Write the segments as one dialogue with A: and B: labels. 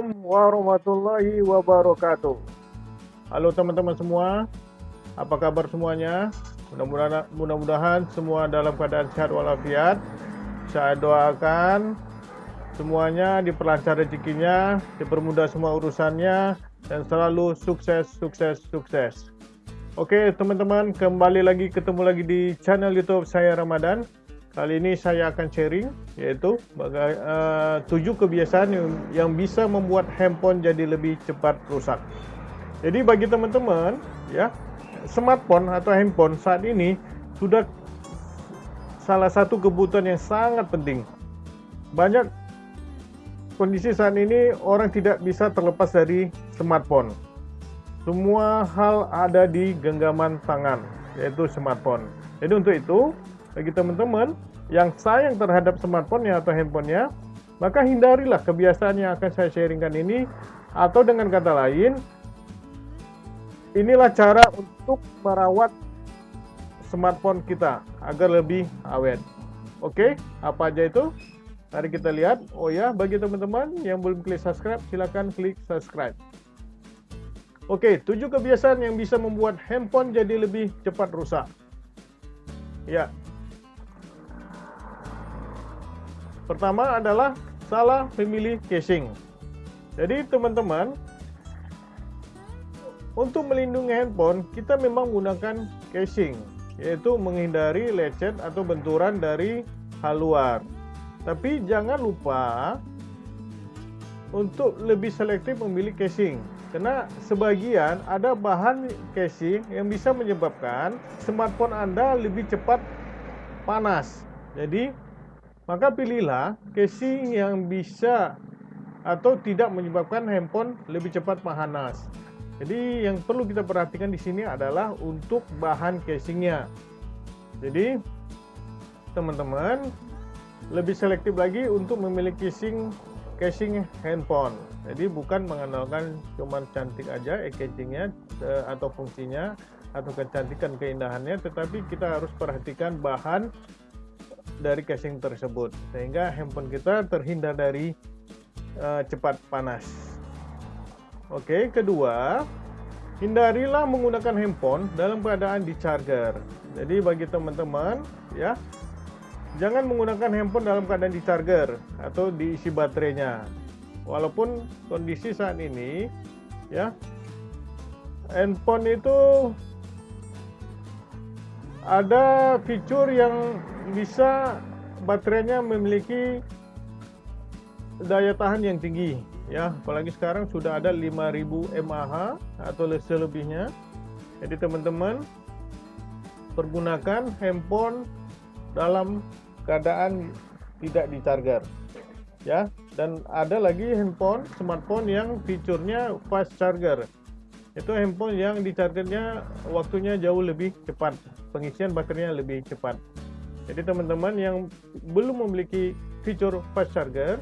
A: Assalamualaikum warahmatullahi wabarakatuh. Halo teman-teman semua, apa kabar semuanya? Mudah-mudahan mudah-mudahan semua dalam keadaan sehat walafiat. Saya doakan semuanya diperlancar rezekinya, dipermudah semua urusannya, dan selalu sukses, sukses, sukses. Oke teman-teman, kembali lagi ketemu lagi di channel YouTube saya Ramadan. Kali ini saya akan sharing yaitu bagai, uh, tujuh kebiasaan yang, yang bisa membuat handphone jadi lebih cepat rusak. Jadi bagi teman-teman ya, smartphone atau handphone saat ini sudah salah satu kebutuhan yang sangat penting. Banyak kondisi saat ini orang tidak bisa terlepas dari smartphone. Semua hal ada di genggaman tangan, yaitu smartphone. Jadi untuk itu, bagi teman-teman yang sayang terhadap smartphone-nya atau handphonenya, maka hindarilah kebiasaan yang akan saya sharingkan ini atau dengan kata lain, inilah cara untuk merawat smartphone kita agar lebih awet. Oke, apa aja itu? Mari kita lihat. Oh ya, bagi teman-teman yang belum klik subscribe, silakan klik subscribe. Oke, tujuh kebiasaan yang bisa membuat handphone jadi lebih cepat rusak. Ya, Pertama adalah salah memilih casing. Jadi teman-teman, untuk melindungi handphone, kita memang menggunakan casing, yaitu menghindari lecet atau benturan dari hal luar. Tapi jangan lupa untuk lebih selektif memilih casing. Karena sebagian ada bahan casing yang bisa menyebabkan smartphone Anda lebih cepat panas. Jadi maka pilihlah casing yang bisa atau tidak menyebabkan handphone lebih cepat panas. Jadi yang perlu kita perhatikan di sini adalah untuk bahan casingnya. Jadi teman-teman lebih selektif lagi untuk memilih casing casing handphone. Jadi bukan mengandalkan cuma cantik aja eh, casingnya eh, atau fungsinya atau kecantikan keindahannya, tetapi kita harus perhatikan bahan dari casing tersebut sehingga handphone kita terhindar dari uh, cepat panas. Oke, kedua, hindarilah menggunakan handphone dalam keadaan di charger. Jadi bagi teman-teman ya, jangan menggunakan handphone dalam keadaan di charger atau diisi baterainya. Walaupun kondisi saat ini ya, handphone itu ada fitur yang bisa baterainya memiliki daya tahan yang tinggi ya. Apalagi sekarang sudah ada 5000 mAh atau selebihnya. Jadi teman-teman pergunakan handphone dalam keadaan tidak di charger ya. Dan ada lagi handphone smartphone yang fiturnya fast charger. Itu handphone yang di chargernya waktunya jauh lebih cepat pengisian baterainya lebih cepat jadi teman-teman yang belum memiliki fitur fast charger,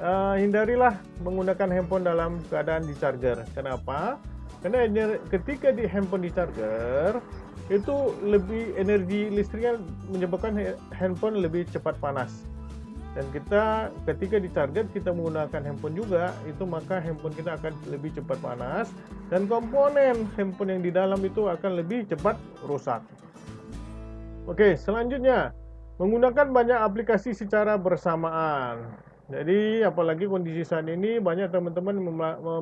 A: uh, hindarilah menggunakan handphone dalam keadaan di charger. Kenapa? Karena ketika di handphone di charger itu lebih energi listriknya menyebabkan handphone lebih cepat panas. Dan kita ketika di charger kita menggunakan handphone juga itu maka handphone kita akan lebih cepat panas dan komponen handphone yang di dalam itu akan lebih cepat rusak. Oke, selanjutnya menggunakan banyak aplikasi secara bersamaan. Jadi, apalagi kondisi saat ini banyak teman-teman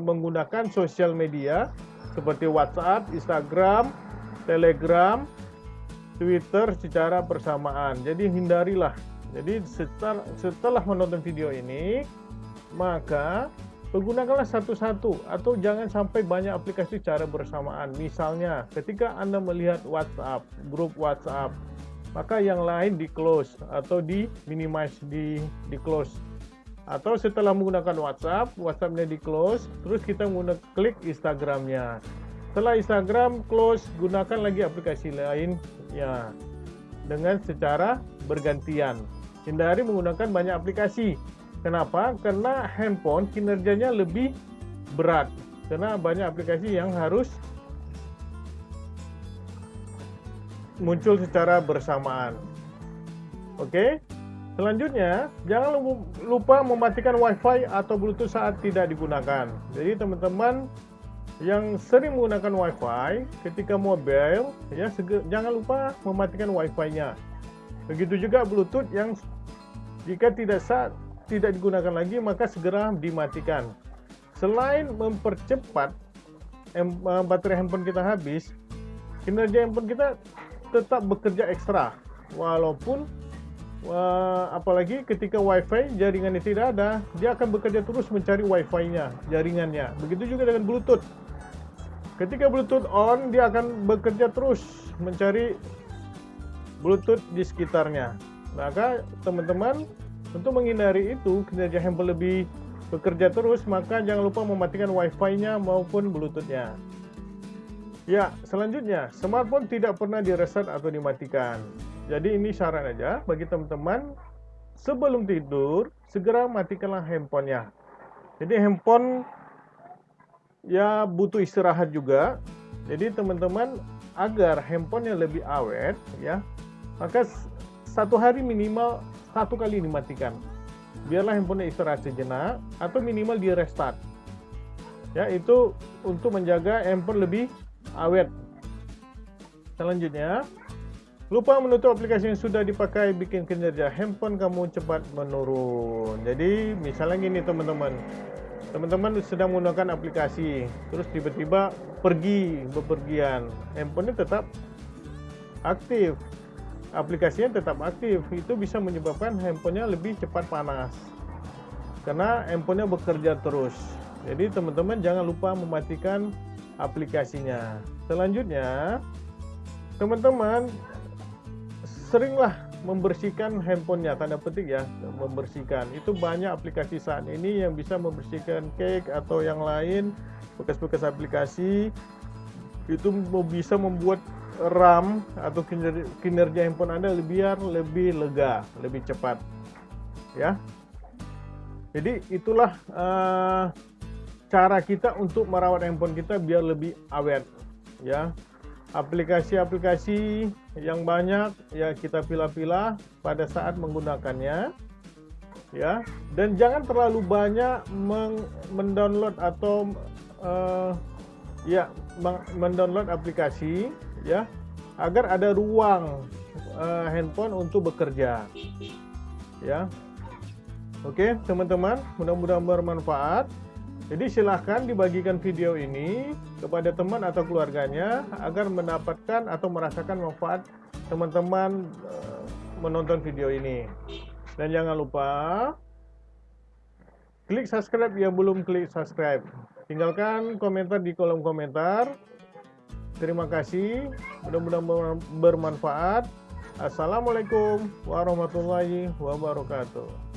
A: menggunakan sosial media seperti WhatsApp, Instagram, Telegram, Twitter secara bersamaan. Jadi, hindarilah. Jadi, setelah, menonton video ini, maka Pergunakanlah satu-satu atau jangan sampai banyak aplikasi secara bersamaan. Misalnya, ketika Anda melihat WhatsApp, grup WhatsApp, maka yang lain di close atau di minimize di di close. Atau setelah menggunakan WhatsApp, WhatsAppnya di close, terus kita menggunakan klik Instagramnya. Setelah Instagram close, gunakan lagi aplikasi lain ya dengan secara bergantian. Hindari menggunakan banyak aplikasi Kenapa? Karena handphone kinerjanya lebih berat. Karena banyak aplikasi yang harus muncul secara bersamaan. Oke? Selanjutnya, jangan lupa mematikan WiFi atau Bluetooth saat tidak digunakan. Jadi teman-teman yang sering menggunakan WiFi ketika mobile, ya jangan lupa mematikan WiFi-nya. Begitu juga Bluetooth yang jika tidak saat tidak digunakan lagi maka segera dimatikan. Selain mempercepat eh, baterai handphone kita habis, kinerja handphone kita tetap bekerja ekstra. Walaupun uh, apalagi ketika wifi jaringannya tidak ada dia akan bekerja terus mencari wifi-nya jaringannya. Begitu juga dengan bluetooth. Ketika bluetooth on dia akan bekerja terus mencari bluetooth di sekitarnya. Maka teman-teman untuk menghindari itu kinerja handphone lebih bekerja terus maka jangan lupa mematikan wifi-nya maupun bluetooth-nya Ya, selanjutnya, smartphone tidak pernah direset atau dimatikan. Jadi ini saran aja bagi teman-teman sebelum tidur segera matikanlah handphonenya. Jadi handphone ya butuh istirahat juga. Jadi teman-teman agar handphonenya lebih awet ya, maka satu hari minimal satu kali dimatikan. Biarlah handphonenya istirahat sejenak atau minimal di restart. Ya, itu untuk menjaga handphone lebih awet. Selanjutnya, lupa menutup aplikasi yang sudah dipakai bikin kinerja handphone kamu cepat menurun. Jadi, misalnya gini teman-teman. Teman-teman sedang menggunakan aplikasi, terus tiba-tiba pergi bepergian. Handphonenya tetap aktif. Aplikasinya tetap aktif. Itu bisa menyebabkan handphonenya lebih cepat panas. Karena handphonenya bekerja terus. Jadi teman-teman jangan lupa mematikan aplikasinya. Selanjutnya, teman-teman seringlah membersihkan handphonenya tanda petik ya membersihkan itu banyak aplikasi saat ini yang bisa membersihkan cake atau yang lain bekas-bekas aplikasi itu bisa membuat RAM atau kinerja, handphone Anda lebih biar lebih lega, lebih cepat. Ya. Jadi itulah uh, cara kita untuk merawat handphone kita biar lebih awet ya. Aplikasi-aplikasi yang banyak ya kita pilah-pilah pada saat menggunakannya ya. Dan jangan terlalu banyak mendownload atau uh, ya mendownload aplikasi ya agar ada ruang uh, handphone untuk bekerja ya. Oke teman-teman mudah-mudahan bermanfaat jadi silahkan dibagikan video ini kepada teman atau keluarganya agar mendapatkan atau merasakan manfaat teman-teman eh, menonton video ini. Dan jangan lupa klik subscribe yang belum klik subscribe. Tinggalkan komentar di kolom komentar. Terima kasih, mudah-mudahan bermanfaat. Assalamualaikum warahmatullahi wabarakatuh.